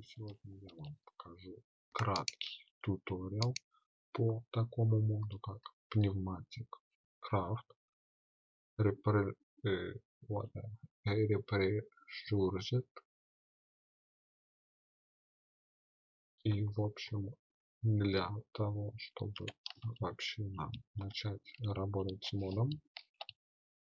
сегодня я вам покажу краткий туториал по такому моду как пневматик крафт Repre э, Repressured и в общем для того чтобы вообще нам начать работать с модом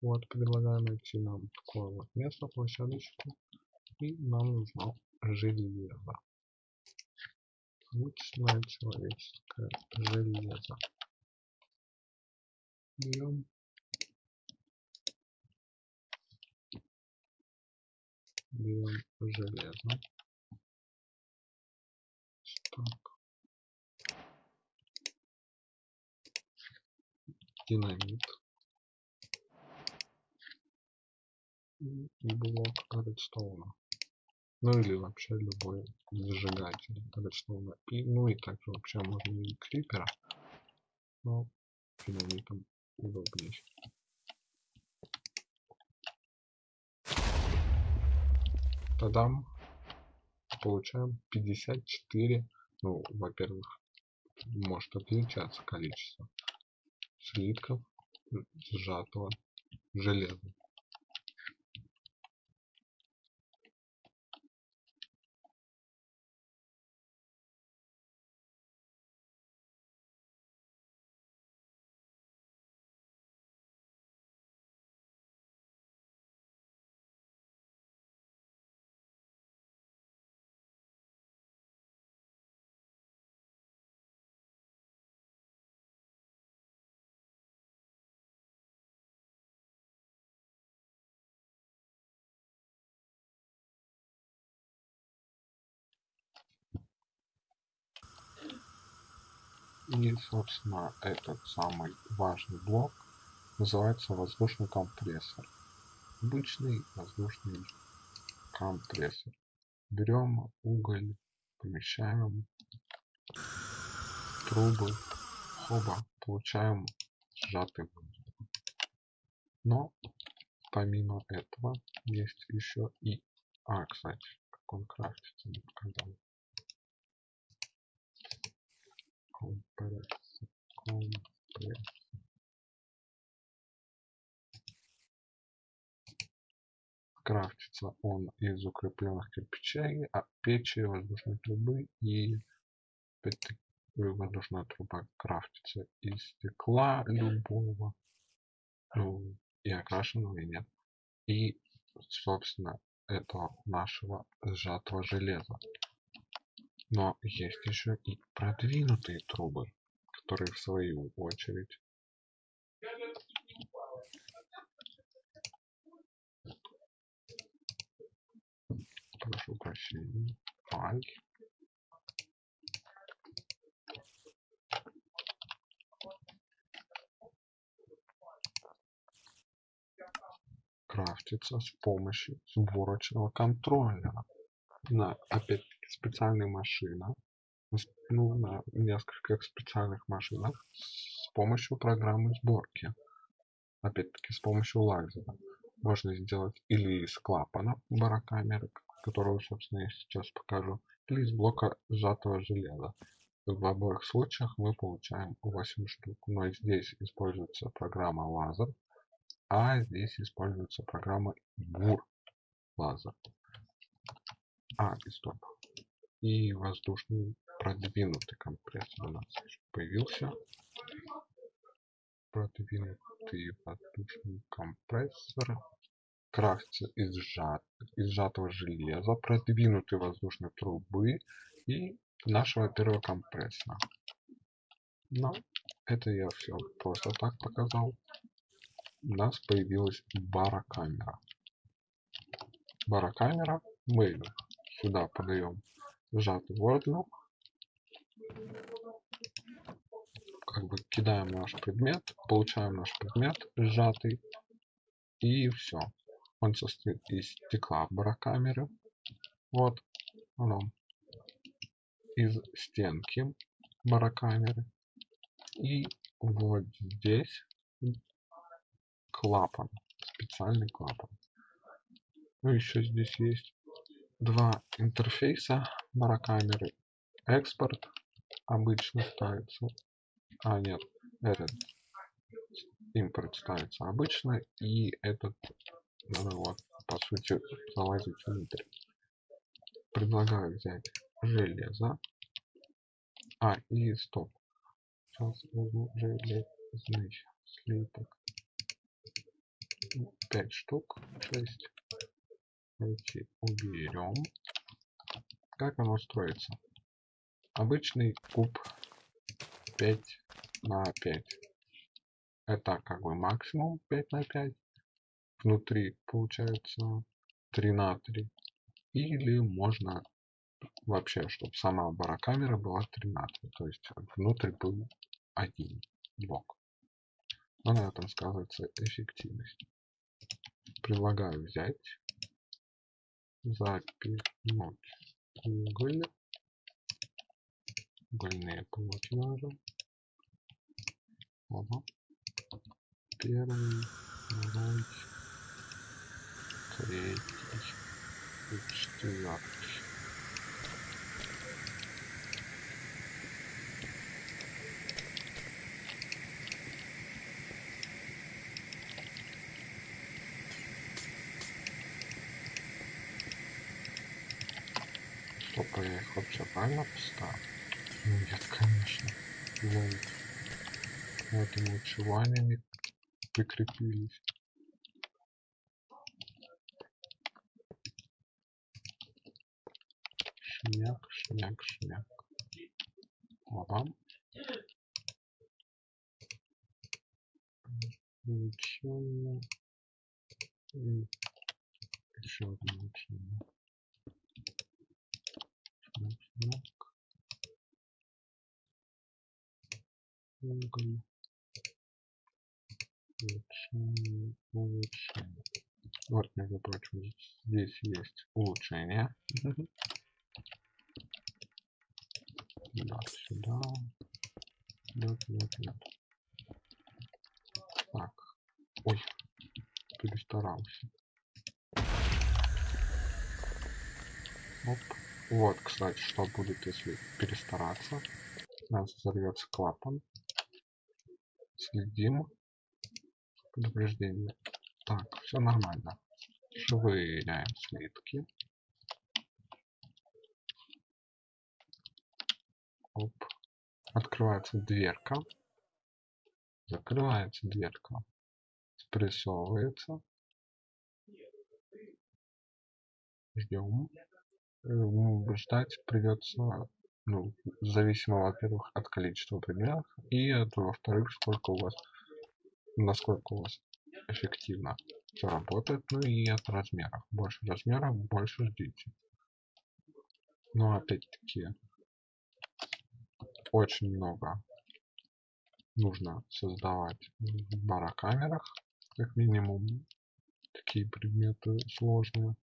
вот предлагаю найти нам такое вот место площадочку и нам нужно железо. Обычное человеческое железо. Берем берем железо. Так. Динамит. И блок редстоуна ну или вообще любой зажигатель редстоуна и ну и также вообще можно и крипера но динамитом удобнее. Тогда получаем 54 ну во-первых может отличаться количество слитков сжатого железа И, собственно, этот самый важный блок называется воздушный компрессор. Обычный воздушный компрессор. Берем уголь, помещаем трубы, хоба, получаем сжатый воздух. Но помимо этого есть еще и... А, кстати, как он крафтится, не показал. Компресс. Компресс крафтится он из укрепленных кирпичей а печи воздушной трубы и воздушная труба крафтится из стекла любого ну, и окрашенного и нет. И собственно этого нашего сжатого железа но есть еще и продвинутые трубы, которые в свою очередь. Прошу прощения, ай, крафтится с помощью сборочного контроллера на опять специальная машина ну, на нескольких специальных машинах с помощью программы сборки. Опять-таки с помощью лазера. Можно сделать или из клапана барокамеры которую собственно я сейчас покажу или из блока сжатого железа. В обоих случаях мы получаем 8 штук. Но здесь используется программа лазер а здесь используется программа бур лазер. А и стоп и воздушный продвинутый компрессор у нас появился. Продвинутый воздушный компрессор. Крафтится из, сжат, из сжатого железа продвинутой воздушной трубы и нашего первого компрессора но это я все просто так показал. У нас появилась барокамера. Барокамера мы сюда подаем сжатый воздух как бы кидаем наш предмет получаем наш предмет сжатый и все он состоит из стекла барокамеры вот оно. Из стенки барокамеры и вот здесь клапан специальный клапан. Ну еще здесь есть два интерфейса барокамеры. Экспорт обычно ставится. А, нет, этот импорт ставится обычно. И этот надо вот, по сути, залазить внутрь. Предлагаю взять железо. А, и стоп. Сейчас возьму железный слиток. 5 штук, 6. Эти уберем. Как оно строится? Обычный куб 5 на 5. Это как бы максимум 5 на 5. Внутри получается 3 на 3. Или можно вообще, чтобы сама барокамера была 3 на 3. То есть внутрь был один блок. Но на этом сказывается эффективность. Предлагаю взять, запихнуть уголь, угольные даже. Ага. Первый, второй, третий и четвертый. Стоп, я их вообще правильно поставил? Нет, конечно. Лол. Поэтому чего они не прикрепились? Шняк, шняк, шняк. Ага. И еще одно улучшение. Улучшение, улучшение. Вот, между прочим, здесь есть улучшение. Да, сюда. Лед, лед, лед. Так. Ой, перестарался. Оп. Вот, кстати, что будет, если перестараться. У нас взорвется клапан. Следим. Предупреждение. Так, все нормально. Швыряем слитки. Оп. Открывается дверка. Закрывается дверка. Спрессовывается. Ждем. Ждать придется, ну, зависимо, во-первых, от количества предметов и от, во-вторых, сколько у вас, насколько у вас эффективно все работает, ну и от размеров. Больше размеров, больше ждите. Но опять-таки, очень много нужно создавать в барокамерах, как минимум, такие предметы сложные.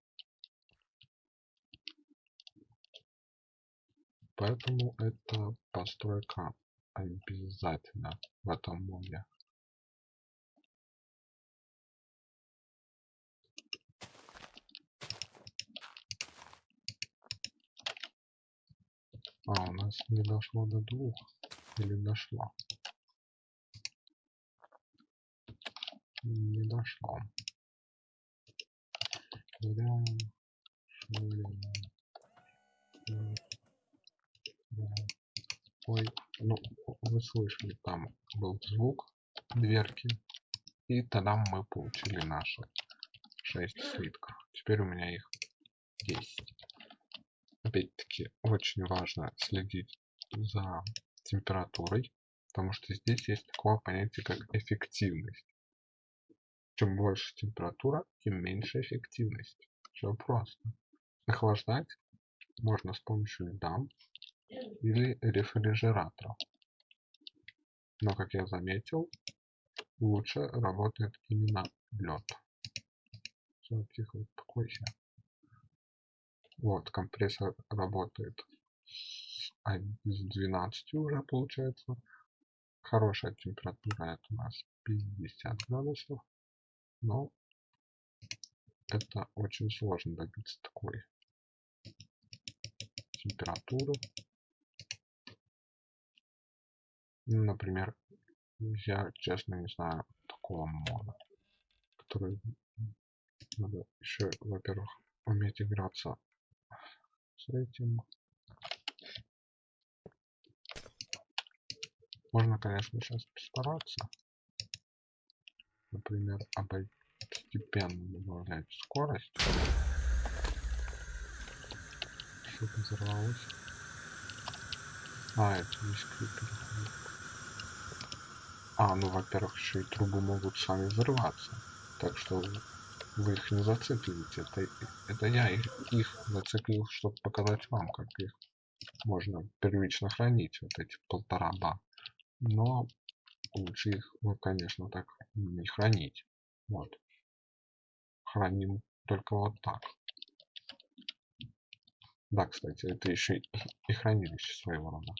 Поэтому это постройка обязательно в этом моде. А, у нас не дошло до двух. Или дошло? Не дошло. Швыряем. Ой, ну, вы слышали, там был звук дверки. И тогда мы получили наши 6 слитков. Теперь у меня их 10 опять-таки очень важно следить за температурой, потому что здесь есть такое понятие, как эффективность. Чем больше температура, тем меньше эффективность. Все просто. Охлаждать можно с помощью льда или рефрижератора. Но, как я заметил, лучше работает именно лед. Тихо, успокойся. Вот, компрессор работает с 12 уже получается. Хорошая температура это у нас 50 градусов. Но это очень сложно добиться такой температуры. Например, я честно не знаю такого мода, который надо еще, во-первых, уметь играться с этим. Можно, конечно, сейчас постараться. Например, постепенно добавлять скорость. Что-то взорвалось. А, это здесь переходит. А, ну, во-первых, еще и трубы могут сами взрываться. Так что вы их не зацикливаете. Это, это я их, их зациклил, чтобы показать вам, как их можно первично хранить, вот эти полтора ба. Но лучше их, ну, конечно, так не хранить. Вот. Храним только вот так. Да, кстати, это еще и хранилище своего рода.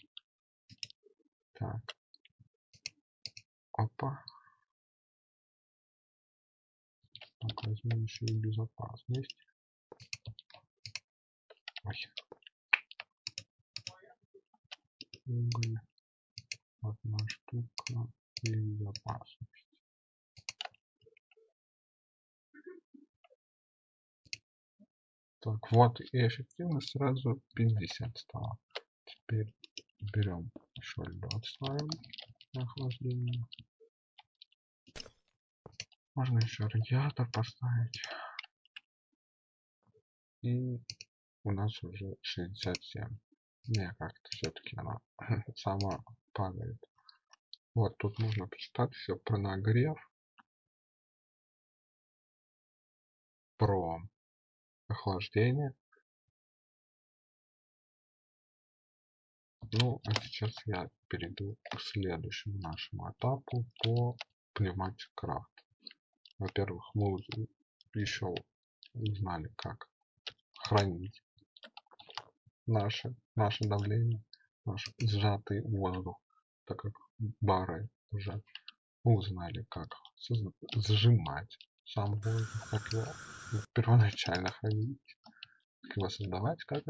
Так. Опа. Так, возьмем еще и безопасность. Ой. Уголь. Одна штука и безопасность. Так, вот и эффективность сразу 50 стала. Теперь берем еще лед ставим охлаждение. Можно еще радиатор поставить. И у нас уже 67. Не, как-то все-таки она сама падает. Вот тут можно почитать все про нагрев. Про охлаждение. Ну, а сейчас я перейду к следующему нашему этапу по пневматик крафт. Во-первых, мы еще узнали, как хранить наше, наше давление, наш сжатый воздух, так как бары уже узнали, как сжимать сам воздух, как его первоначально хранить, как его создавать, как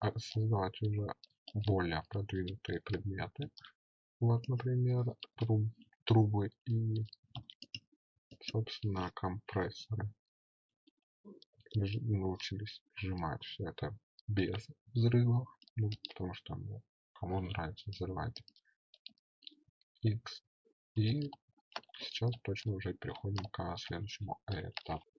а, создавать уже более продвинутые предметы. Вот, например, труб, трубы и собственно, компрессоры. Научились сжимать все это без взрывов, ну, потому что ну, кому нравится взрывать X. И сейчас точно уже переходим к следующему этапу.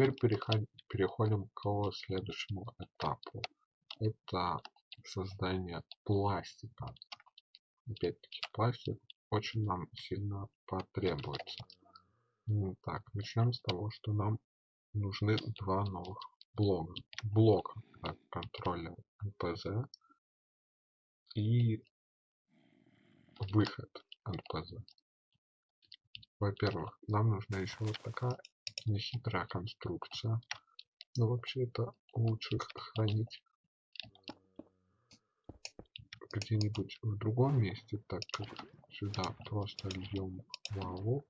Теперь переходим к следующему этапу. Это создание пластика. Опять-таки пластик очень нам сильно потребуется. Так, начнем с того, что нам нужны два новых блока. Блок контроля НПЗ и выход НПЗ. Во-первых, нам нужна еще вот такая нехитрая конструкция. Но вообще это лучше хранить где-нибудь в другом месте, так как сюда просто льем лаву.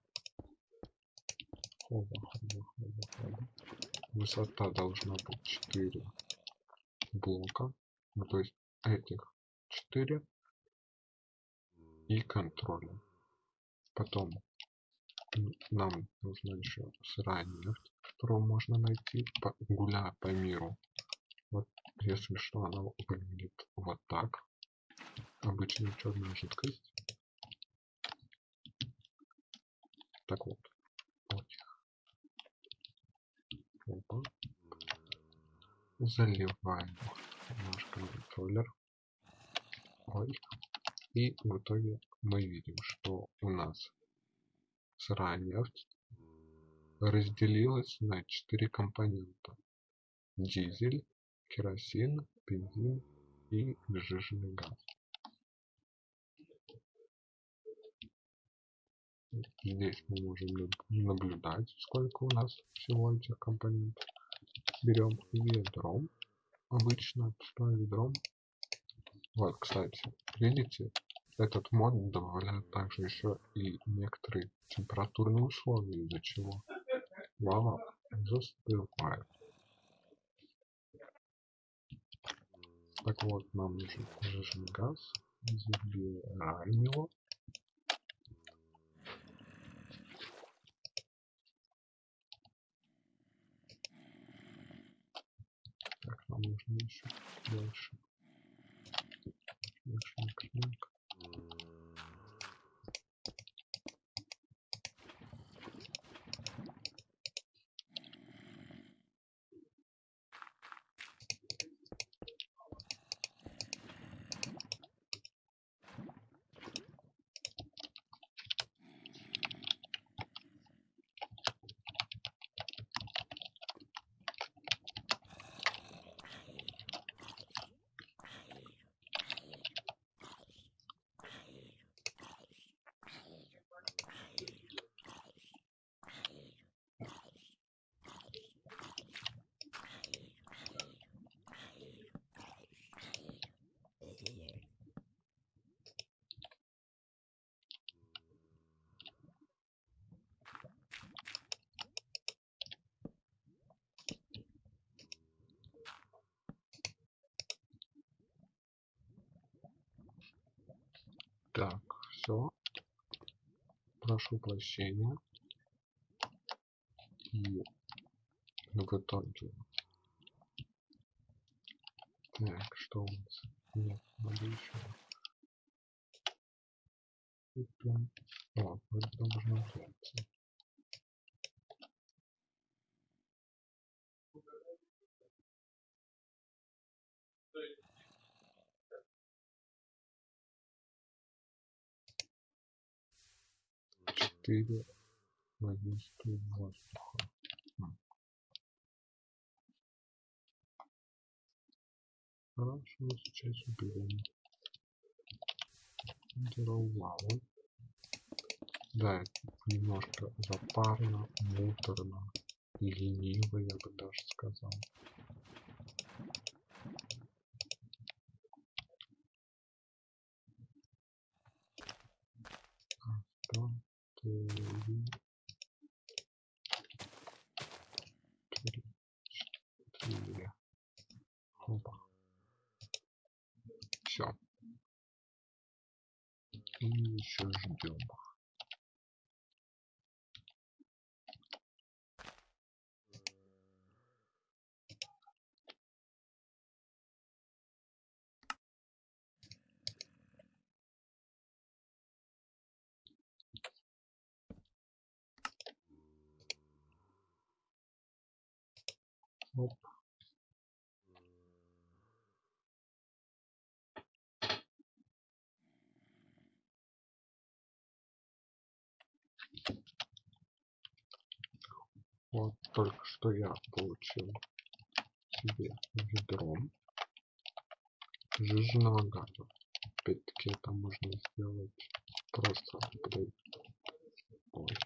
Хоба, хоба, хоба, хоба. Высота должна быть 4 блока. Ну, то есть этих 4 и контроля. Потом нам нужна еще сырая нефть, которую можно найти, гуляя по миру. Вот, если что, она выглядит вот так. Обычная черная жидкость. Так вот. Опа. Заливаем наш контроллер. Ой. И в итоге мы видим, что у нас сырая нефть разделилась на четыре компонента: дизель, керосин, бензин и сжиженный газ. Здесь мы можем наблюдать, сколько у нас всего этих компонентов. Берем ведром, обычно пустое ведром. Вот, кстати, видите, этот мод добавляет также еще и некоторые температурные условия, из-за чего лава застывает. Так вот, нам нужен жиженый газ. Забираем его. Так, нам нужно еще больше. Больше книг. Так, все. Прошу прощения. И в итоге. Так, что у нас? Нет, надо еще. О, это должно взяться. Четыре водички воздуха. Хорошо, сейчас уберем. Беру лаву. Да, немножко запарно, муторно, лениво, я бы даже сказал. Что? Три, четыре. Опа. Все. И еще ждем. Оп. Вот только что я получил себе ведром жиженного газа. Опять-таки это можно сделать просто Ой.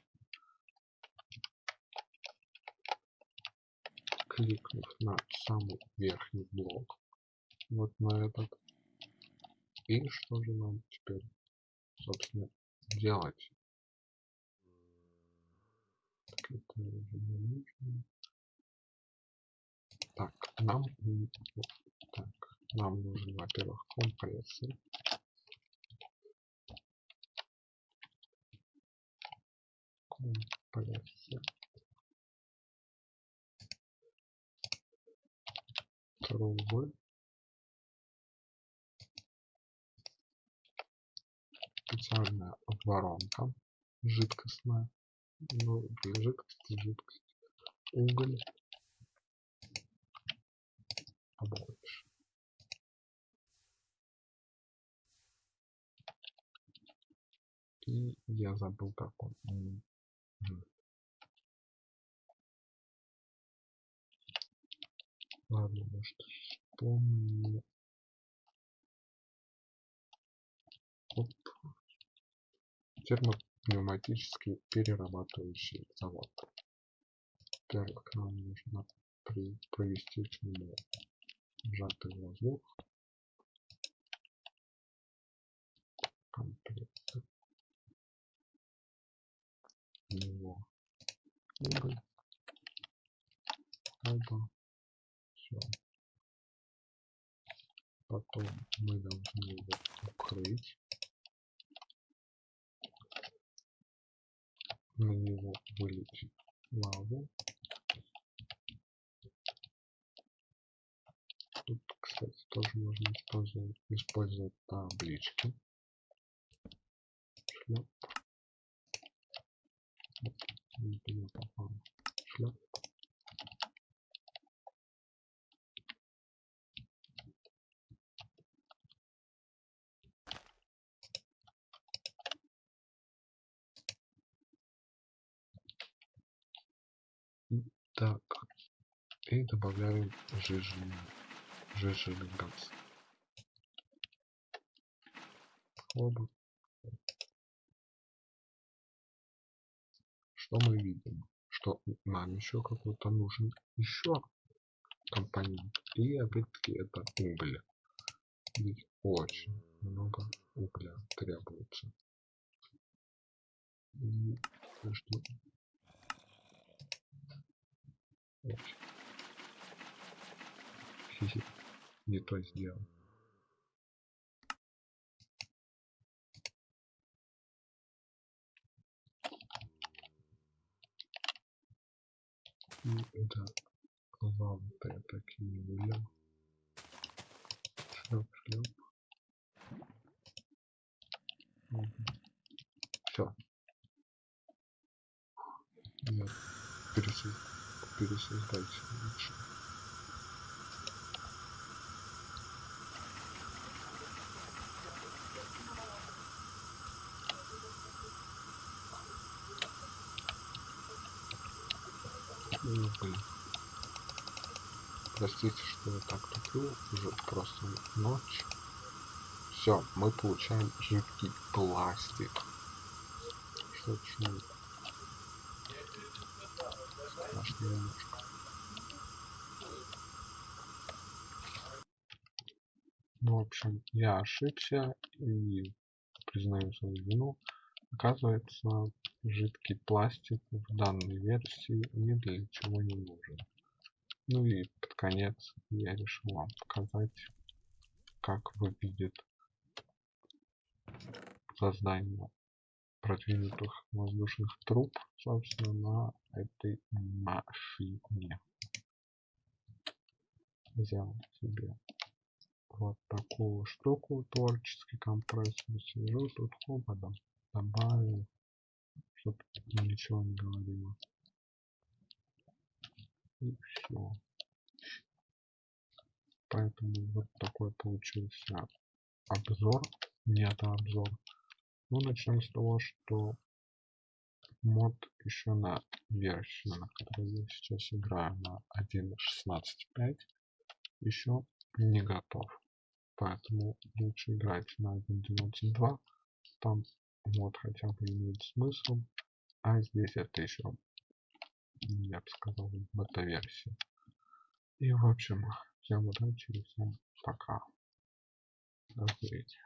кликнув на самый верхний блок, вот на этот. И что же нам теперь, собственно, делать? Так, это уже не нужно. Так, нам, так, нам нужен, во-первых, компрессор. Компрессор. трубы специальная воронка жидкостная. Ну жидкость жидкость. Уголь побольше и я забыл как он Ладно, может вспомню. Оп. Термопневматический перерабатывающий завод. Во-первых, нам нужно при, провести чему сжатый воздух. Комплект. Него. Уголь. Оба. Все. Потом мы должны его укрыть. На него вылить лаву. Тут, кстати, тоже можно использовать, использовать таблички. Шлеп. Шлеп. Так, и добавляем жиженый, жиженый газ. Хлопок. Что мы видим? Что нам еще какой-то нужен еще компонент. И опять-таки это уголь. Ведь очень много угля требуется. И что не то сделал. И это лампы я так и не вылил. Шлеп, шлеп. Все. Нет, пересылка пересоздать лучше. Ну, блин. Простите, что я так туплю, уже просто ночь. Все, мы получаем жидкий пластик. Что чудо страшно немножко. Ну, в общем, я ошибся и признаю свою вину. Оказывается, жидкий пластик в данной версии ни для чего не нужен. Ну и под конец я решил вам показать, как выглядит создание продвинутых воздушных труб, собственно, на этой машине. Взял себе вот такую штуку, творческий компрессор, сижу тут хоботом, добавил, чтобы ничего не говорило. И все. Поэтому вот такой получился обзор, не это обзор, ну, начнем с того, что мод еще на версию, на которой я сейчас играю, на 1.16.5, еще не готов. Поэтому лучше играть на 1.12.2. Там мод хотя бы имеет смысл. А здесь это еще, я бы сказал, бета-версия. И в общем, всем удачи и всем пока. До встречи.